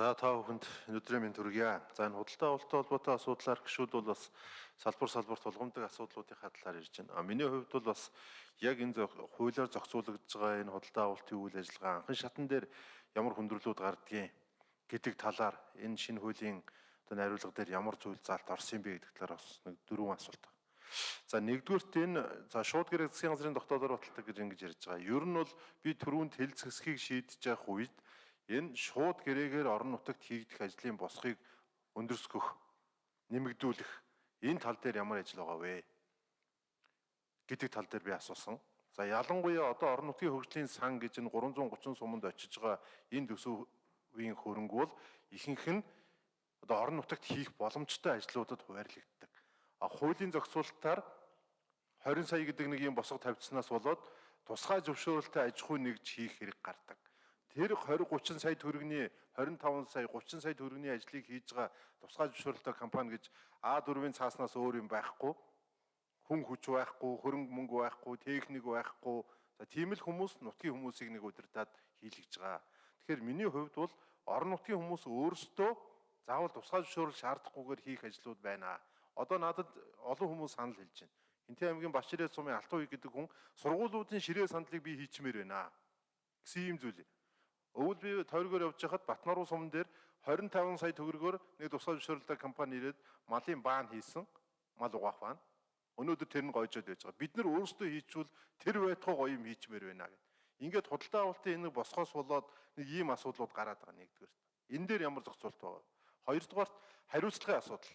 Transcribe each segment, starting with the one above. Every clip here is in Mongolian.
За та бүхэнд өнөөдрийн минь төргийа. За энэ худалдаа авалттай холбоотой асуудлаар гişүүд бол бас салбар салбар тулгамдаг асуудлуудын хадлаар ирж байна. А миний хувьд бол бас яг энэ хуулиар зохицуулагдж байгаа энэ худалдаа авалтын үйл ажиллагаа анхан шатан дээр ямар хүндрэлүүд гардгийг гэдэг талаар энэ шинэ хуулийн одоо найруулга дээр ямар зүйл заалт орсон бэ гэдэг талаар бас нэг дөрвөн асуулт байна. За нэгдүгürt энэ за шууд гэрээ засгийн газрын тогтоолоор баталдаг гэж ингэж ярьж байгаа. Ер нь бол би түрүүнд хэлцгэсхийг шийдэж явах үед энэ шууд гэрээгээр орон нутагт хийгдэх ажлын босхийг өндөрсгөх, нэмэгдүүлэх энэ тал дээр ямар ажил байгаа вэ? гэдэг тал дээр би асуусан. За ялангуяа одоо орон нутгийн хөгжлийн сан гэж энэ 330 суманд очиж байгаа энэ төсөвийн хөрөнгө бол ихэнх нь одоо орон нутагт хийх боломжтой ажлуудад хуваарлагддаг. А хуулийн зохицуулалтаар 20 сая гэдэг нэг юм босго тавьдснаас болоод тусгай зөвшөөрөлтөй аж ахуй нэгж хийх хэрэг гардаг тэр 20 30 сая төгрөгийн 25 сая 30 сая төгрөгийн ажлыг хийж байгаа тусгай зөвшөөрөлтөй компани гэж А4-ийн цааснаас өөр юм байхгүй хүн хүч байхгүй хөрөнгө мөнгө байхгүй техник байхгүй за тийм л хүмүүс нутгийн хүмүүсийг нэг удирдаад хийлгэж байгаа. Тэгэхээр миний хувьд бол орон нутгийн хүмүүс өөрсдөө заавал тусгай зөвшөөрөл шаардахгүйгээр хийх ажлууд байна. Одоо надад олон хүмүүс санал хэлж байна. Хинтээ аймгийн Баширээ сумын Алтан үй гэдэг хүн сургуулиудын ширээ сандлыг би хийчмээр байна гэсэн юм зүйл. Өвөл би тойргоор явж хахад Батнаруу сумн дээр 25 сая төгрөгөөр нэг тусгай зөвшөөрлөдөг компани ирээд малын баан хийсэн. Мал угаах баан. Өнөөдөр тэр нь гойжод байж байгаа. Бид нар өөрсдөө хийчвэл тэр байтугай гоё юм хийчмээр байна гэд. Ингээд худалдаа авалтын энэ босгоос болоод нэг ийм асуудлууд гараад байгаа нэгдүгээр. Энэ дээр ямар зохицуулт байгаа. Хоёрдугаарт хариуцлагын асуудал.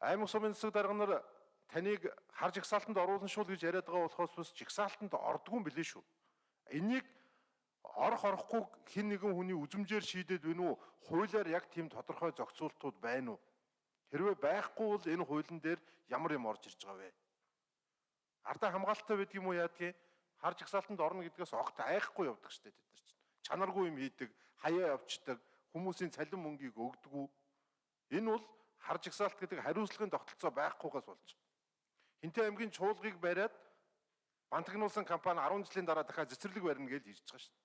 Аймаг сумын засаг дарга нар таныг хар жигсаалтанд оруулсан шул гэж яриад байгаа болохоос бас жигсаалтанд ордгүй юм билээ шүү. Энийг орох орохгүй хин нэгэн хүний үзмжээр шийдээд байна уу? Хуулиар яг тийм тодорхой зохицуултууд байна уу? Хэрвээ байхгүй бол энэ хуулийн дээр ямар юм орж ирж байгаа вэ? Ардаа хамгаалалттай байдаг юм уу яадгийг? Харж ихсаалтанд орно гэдгээс огт айхгүй явдаг штэ тэд нар чинь. Чанаргүй юм хийдэг, хаяа явцдаг, хүмүүсийн цалин мөнгийг өгдөггүй. Энэ бол харж ихсаалт гэдэг хариуцлагын тогтолцоо байхгүйгээс болж. Хинтээ аймгийн чуулгыг бариад бантагнуулсан компани 10 жилийн дараа дахиад цэцэрлэг барина гэж хэлж байгаа шүү.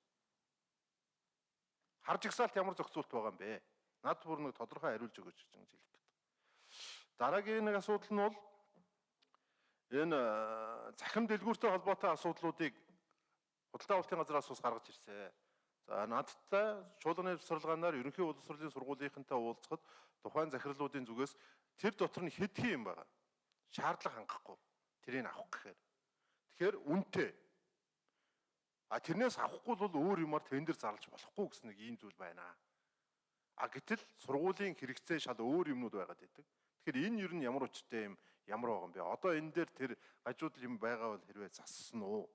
Харж ихсаалт ямар зохицуулт байгаа юм бэ? Над бүр нэг тодорхой хариулж өгөөч гэж хэлэх гээд. Дараагийн нэг асуудал нь бол энэ э, захим дэлгүүртэй холбоотой асуудлуудыг худалдаа авалтын газраас ус гаргаж ирсэн. За надтай чуулганы сурлагаанаар ерөнхий боловсролын сургуулийнхантай уулзахад тухайн захирлуудын зүгээс тэр дотор нь хэдхэн юм байгаа. Шаардлага хангахгүй. Тэрийг авах гэхээр. Тэгэхээр үнэтэй А тэрнээс авахгүй бол өөр юмар тендер зарлаж болохгүй гэсэн нэг ийм зүйл байна. А гэтэл сургуулийн хэрэгцээ шал өөр юмнууд байгаад байдаг. Тэгэхээр энэ юу нь ямар учиртай юм, ямар байгаа юм бэ? Одоо энэ дээр тэр гажуудал юм байгаа бол хэрвээ зассан уу?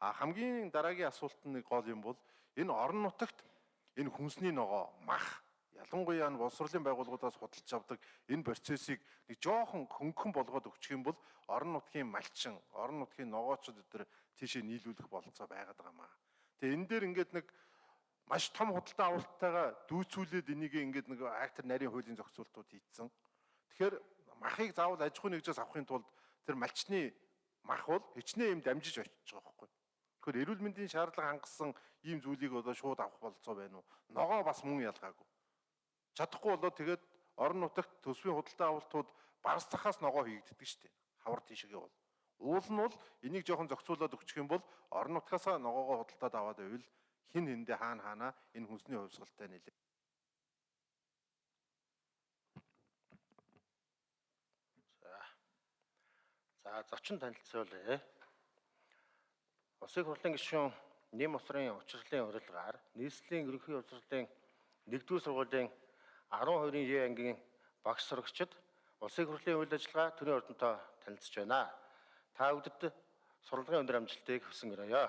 А хамгийн дараагийн асуулт нь гол юм бол энэ орон нутагт энэ хүнсний ногоо, мах ялангуяа нь боловсролын байгууллагуудаас худалдаж авдаг энэ процессыг нэг жоохон хөнгөн болгоод өгчих юм бол орон нутгийн малчин, орон нутгийн ногоочд өдр тийшээ нийлүүлэх болцоо байгаад байгаа маа. Тэгээ энэ дээр ингээд нэг маш том худалдаа авалттайгаа дүүцүүлээд энийг ингээд нэг актер нарийн хуулийн зохицуултууд хийцэн. Тэгэхээр махыг заавал аж ахуйн нэгжээс авахын тулд тэр малчны мах бол хичнээн юм дамжиж очиж байгаа байхгүй. Тэгэхээр эрүүл мэндийн шаардлага хангасан ийм зүйлийг одоо шууд авах болцоо байна уу? Ногоо бас мөн ялгаагүй. Чадахгүй болоод тэгээд орон нутагт төсвийн худалдаа авалтууд барс цахаас ногоо хийгддэг шүү дээ. Хавар тийшээ бол. Уул нь бол энийг жоохон зохицуулаад өгчих юм бол орон нутгаасаа ногоогоо худалдаад аваад байвал хин хэндэ хаана хаана энэ хүнсний хувьсгалтай нэлээ. За. За зочин танилцуулъя. Улсын хурлын гишүүн нэм усрын учрлын урилгаар нийслэлийн ерөнхий улсрлын 1-р сургуулийн 12-ын Е ангийн багш сурагчид улсын хурлын үйл ажиллагаа төрийн ордонтой танилцж байна. Та бүдэд сурлагын өндөр амжилтыг хүсэн өрөөё.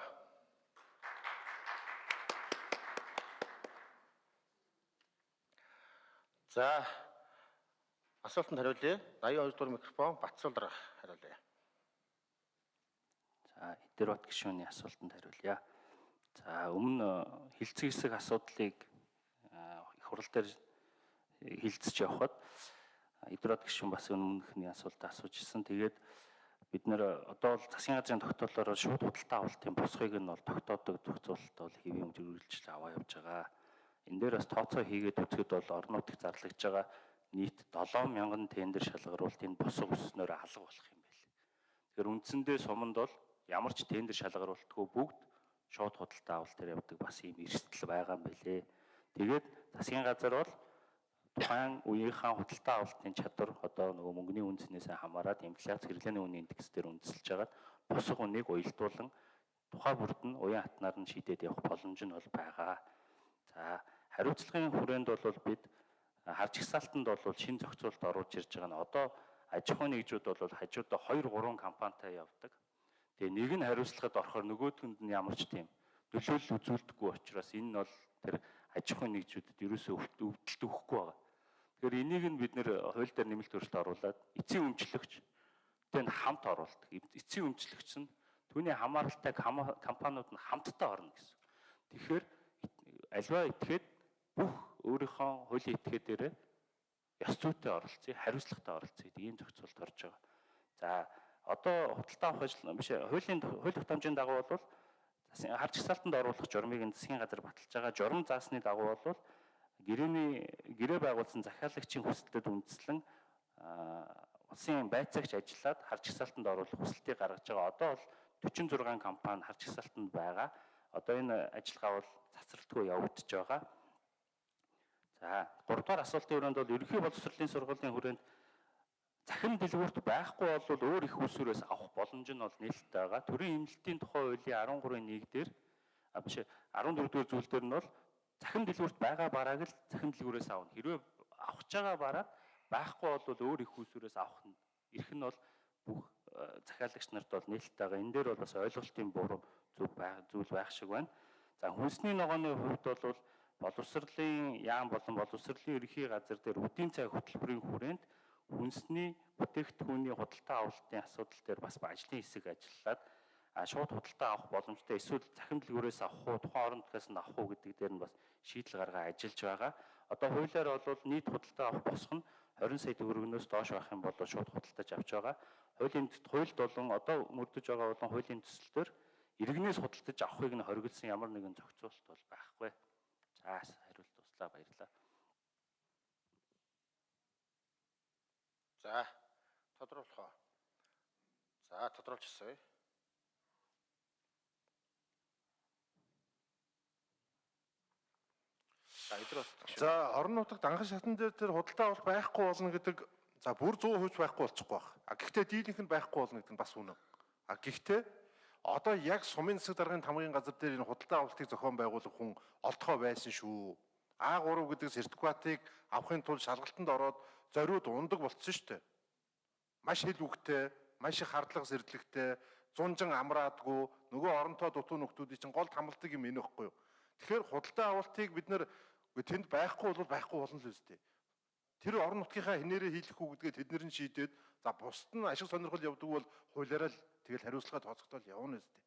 За асуултанд хариулъя. 82 дугаар микрофон Батсуулдар хариулъя. За эдэр бат гишүүний асуултанд хариулъя. За өмнө хилцэг хэсэг асуудлыг их хурал дээр хилцэж явхад Идрод гишүүн бас өмнөхний асуултаа асууж ирсэн. Тэгээд бид нэр одоо бол засгийн газрын тогтоолоор шууд худалдаа авалтын босхыг нь бол тогтоодог зохицуулалт бол хэвийн хэмжээ үргэлжлэл аваа явж байгаа. энэ дээр бас тооцоо хийгээд үзэхэд бол орон нутагт зарлагдж байгаа нийт 7000 тендер шалгаруулалт энэ босго өснөөр алга болох юм байна. Тэгэхээр үндсэндээ суманд бол ямар ч тендер шалгаруулалтгүй бүгд шууд худалдаа авалт дээр явдаг бас ийм эрсдэл байгаа юм байлээ. Тэгээд засгийн газар бол тухайн үеийнхээ худалдаа авалтын чадвар одоо нөгөө мөнгөний үнцнээс хамаарат инфляц хэрэглээний үнийн индекс дээр үндэслэж хагаад босго үнийг уялдуулан тухай бүрд нь уян хатнаар нь шийдээд явах боломж нь бол байгаа. За хариуцлагын хүрээнд бол бид харж ихсаалтанд бол шин зохицуулалт оруулж ирж байгаа нь одоо аж ахуйн нэгжүүд бол хажуудаа 2 3 компанитай явдаг. Тэгээ нэг нь хариуцлагад орохоор нөгөөдгөнд нь ямар ч тийм нөлөөлөл үзүүлдэггүй учраас энэ нь бол тэр аж ахуйн нэгжүүдэд ерөөсөө өвдөлт өгөхгүй байгаа. Тэгэхээр энийг нь бид нэр хууль дээр нэмэлт өөрчлөлт оруулад эцсийн өмчлөгч тэн хамт оруулдаг. Эцсийн өмчлөгч нь түүний хамааралтай компаниуд нь хамтдаа орно гэсэн. Тэгэхээр альва этгээд бүх өөрийнхөө хуулийн этгээд дээрээ ёс зүйтэй оролцъё, хариуцлагатай оролцъё ийм зохицуулт орж байгаа. За одоо худалдаа авах ажил биш хуулийн хууль тогтоомжийн дагуу бол харж хсаалтанд оруулах журмыг засгийн газар баталж байгаа. Журам заасны дагуу бол гэрээний гэрээ байгуулсан захиалагчийн хүсэлтэд үндэслэн улсын байцаагч ажиллаад харж хсаалтанд оруулах хүсэлтийг гаргаж байгаа. Одоо бол 46 компани харж хсаалтанд байгаа. Одоо энэ ажиллагаа бол цацралтгүй явагдаж байгаа. За 3 дугаар асуултын хүрээнд бол ерөнхий боловсролын сургуулийн хүрээнд захин дэлгүүрт байхгүй бол өөр их усүрээс авах боломж нь бол нээлттэй байгаа. Төрийн эмнэлтийн тухай хуулийн 13-ийн 1 дээр а биш 14 дугаар зүйл дээр нь бол захин дэлгүүрт байгаа барааг л захин дэлгүүрээс авна. Хэрвээ авах чагаа бараа байхгүй бол өөр их усүрээс авах нь эрх нь бол бүх захиалагч нарт бол нээлттэй байгаа. Энэ дээр бол бас ойлголтын буруу зүг зүйл байх шиг байна. За хүнсний ногооны хувьд бол боловсролын яам болон боловсролын ерөнхий газар дээр үдийн цай хөтөлбөрийн хүрээнд хүнсний бүтээгдэхүүний худалдаа авалтын асуудал дээр бас ажлын хэсэг ажиллаад шууд худалдаа авах боломжтой эсвэл захин дэлгүүрээс авах уу тухайн орон нутгаас нь авах уу гэдэг дээр нь бас шийдэл гаргаа ажиллаж байгаа. Одоо хуулиар бол нийт худалдаа авах босго нь 20 сая төгрөгнөөс доош байх юм бол шууд худалдаж авч байгаа. Хуулийн хуульд болон одоо мөрдөж байгаа болон хуулийн төсөлтөөр иргэнээс худалдаж авахыг нь хоригдсан ямар нэгэн зохицуулалт бол байхгүй. За хариулт туслаа баярлалаа. За тодруулах уу. За тодруулчихсан. За эдрот. За орон нутагт анхан шатан дээр тэр худалдаа авалт байхгүй болно гэдэг за бүр 100% байхгүй болчихгүй байх. А гэхдээ дийлэнх нь байхгүй болно гэдэг нь бас үнэн. А гэхдээ одоо яг сумын засаг даргын тамгын газар дээр энэ худалдаа авалтыг зохион байгуулах хүн олдохоо байсан шүү. А3 гэдэг сертификатыг авахын тулд шалгалтанд ороод зориуд ундаг болцсон шүү дээ. Маш хэл үгтэй, маш их хардлага сэрдлэгтэй, зунжин амраадгүй нөгөө оронтой дутуу нөхдүүдийн чинь гол хамлдаг юм энэ ихгүй юу. Тэгэхээр худалдаа авалтыг бид нэр тэнд байхгүй бол байхгүй болно л үстэй. Тэр орон нутгийнхаа хинээрээ хийх үү гэдгээ тэд нэр нь шийдээд за бусд нь ашиг сонирхол явдаг бол хуулиараа л тэгэл хариуцлага тооцогдол явна үстэй.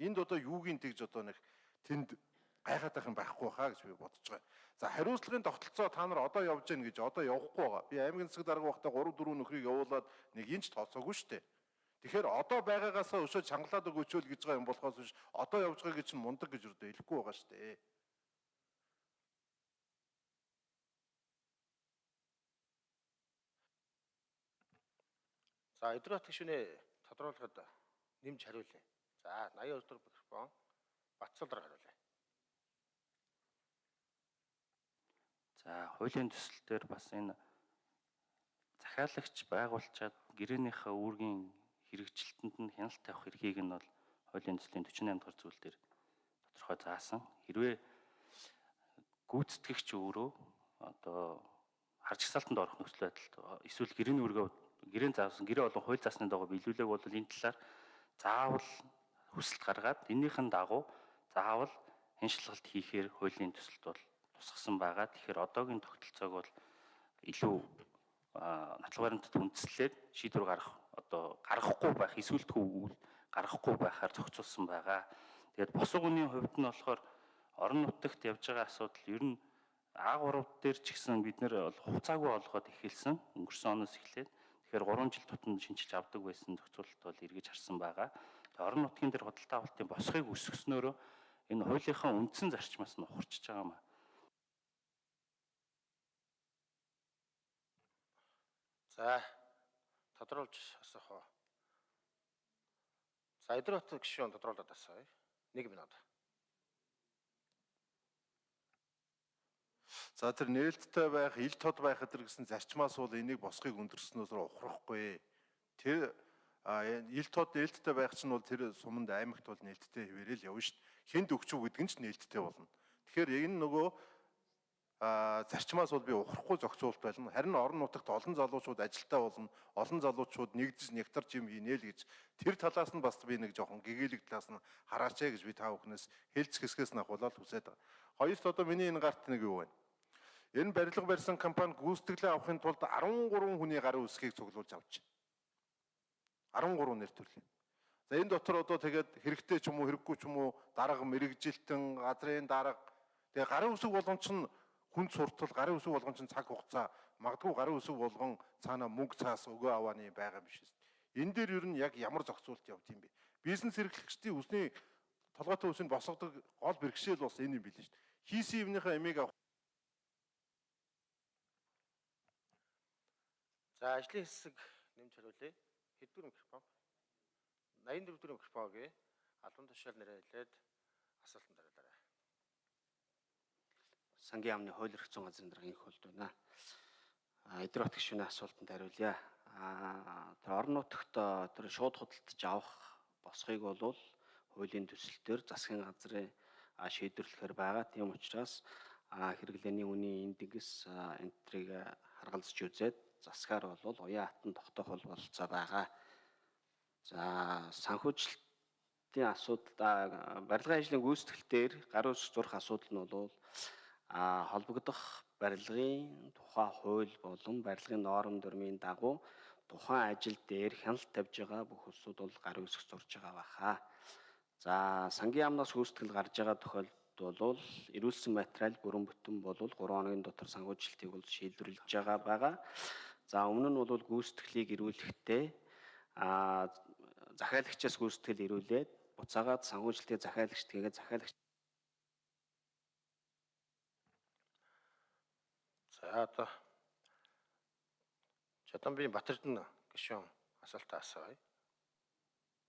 Энд одоо юугийн тэгж одоо нэг тэнд гайхаад байх юм байхгүй хаа гэж би бодож байгаа. За хариуцлагын тогтолцоо та нар одоо явж гин гэж одоо явахгүй байгаа. Би аймгийн засаг дарга байхдаа 3 4 нөхрийг явуулаад нэг инч тооцоогүй шүү дээ. Тэгэхээр одоо байгаагаасаа өшөө чангалаад өгөөчөөл гэж байгаа юм болохоос биш одоо явж байгаа гэж мундаг гэж өрдөө хэлэхгүй байгаа шүү дээ. За эдрот гişүнээ тодруулахад нэмж хариулъя. За 82 дахь микрофон Батцалдар хариулъя. За хуулийн төсөл дээр бас энэ захиалагч байгуулчаад гэрээнийхээ үүргийн хэрэгжилтэнд нь хяналт тавих эрхийг нь бол хуулийн төслийн 48 дахь зүйл дээр тодорхой заасан. Хэрвээ гүйцэтгэгч өөрөө одоо харж хсаалтанд орох нөхцөл байдалд эсвэл гэрээний үргээ гэрээний заасан гэрээ болон хууль заасны дагуу биелүүлэг бол энэ талаар заавал хүсэлт гаргаад эннийхэн дагуу заавал хяншилгалт хийхээр хуулийн төсөлд бол тусгасан байгаа. Тэгэхээр одоогийн тогтолцоог бол илүү нотлох баримтад үндэслээд шийдвэр гаргах одоо гаргахгүй байх үйл гаргахгүй байхаар зохицуулсан байгаа. Тэгээд босго үний хувьд нь болохоор орон нутагт явж байгаа асуудал ер нь А3 дээр ч гэсэн бид нэр хугацаагүй олгоод эхэлсэн өнгөрсөн оноос эхлээд Тэгэхээр 3 жил тутамд шинжилж авдаг байсан зохицуулалт бол эргэж харсан байгаа. Орон нутгийн дээр худалдаа авалтын босхийг өсгснөөр энэ хуулийнхаа үндсэн зарчмаас нь ухарчж байгаа юм аа. За тодруулж асуух уу? За Идрэт гишүүн тодруулаад асууя. 1 минут. За тэр нээлттэй байх, ил тод байх гэдэг гэсэн зарчмаас бол энийг босхийг өндөрснөөс ухрахгүй. Тэр ил тод нээлттэй байх чинь бол тэр суманд аймагт бол нээлттэй хэвээрэл явна шүү дээ. Хэнд өгчүү гэдэг нь ч нээлттэй болно. Тэгэхээр энэ нөгөө зарчмаас бол би ухрахгүй зохицуулт байна. Харин орон нутагт олон залуучууд ажилтаа болно. Олон залуучууд нэгдэж нягтарч юм хийнэ л гэж тэр талаас нь бас би нэг жоохон гэгээлэг талаас нь хараач гэж би та бүхнээс хэлц хэсгээс нь ахуулаад хүсээд байгаа. Хоёрт одоо миний энэ гарт нэг юу вэ? Энэ барилга барьсан компани гүйцэтгэлээ авахын тулд 13 хүний гарын үсгийг цуглуулж авч байна. 13 нэр төрлийн. За энэ дотор одоо тэгээд хэрэгтэй ч юм уу хэрэггүй ч юм уу дарга мэрэгжилтэн газрын дарга тэгээ гарын үсэг болгон чинь хүнд суртал гарын үсэг болгон чинь цаг хугацаа магадгүй гарын үсэг болгон цаана мөнгө цаас өгөө авааны байгаа биш. Энэ дээр ер нь яг ямар зохицуулт явд юм бэ? Бизнес эрхлэгчдийн үсний толгойтой үсийг босгодог гол бэрхшээл бас энэ юм билээ шүү дээ. Хийсэн юмныхаа эмийг авах За ажлын хэсэг нэмж хариулъя. Хэдвэр микрофон? 84 дэх микрофоныг албан тушаал нэрээ хэлээд асуултанд хариулаарай. сангийн яамны хууль эрх зүйн газрын дарга инх холд байна. А эдгээр бат гишүүний асуултанд хариулъя. А тэр орон нутагт тэр шууд худалдаж авах босхийг бол хуулийн төсөлтөөр засгийн газрын шийдвэрлэхээр байгаа. Тийм учраас хэрэглээний үнийн индекс энтрийг харгалзаж үзээд засгаар бол уян хатан тогтоох бол болцоо байгаа. За санхүүжилтийн асуудал барилгын ажлын гүйцэтгэл дээр гарын үсэг зурх асуудал нь бол а холбогдох барилгын тухай хууль болон барилгын норм дүрмийн дагуу тухайн ажил дээр хяналт тавьж байгаа бүх улсууд бол гарын үсэг зурж байгаа баха. За сангийн яамнаас гүйцэтгэл гарч байгаа тохиолдолд бол эрүүлсэн материал бүрэн бүтэн бол 3 хоногийн дотор санхүүжилтийг бол шийдвэрлэж байгаа байгаа. За өмнө нь бол гүйцэтгэлийг эрүүлэхдээ а захиалагчаас гүйцэтгэл эрүүлээд буцаагаад санхүүжилтийг захиалагчд хийгээд захиалагч За одоо Жадамбын Батэрдэн гишүүн асуултаа асууя.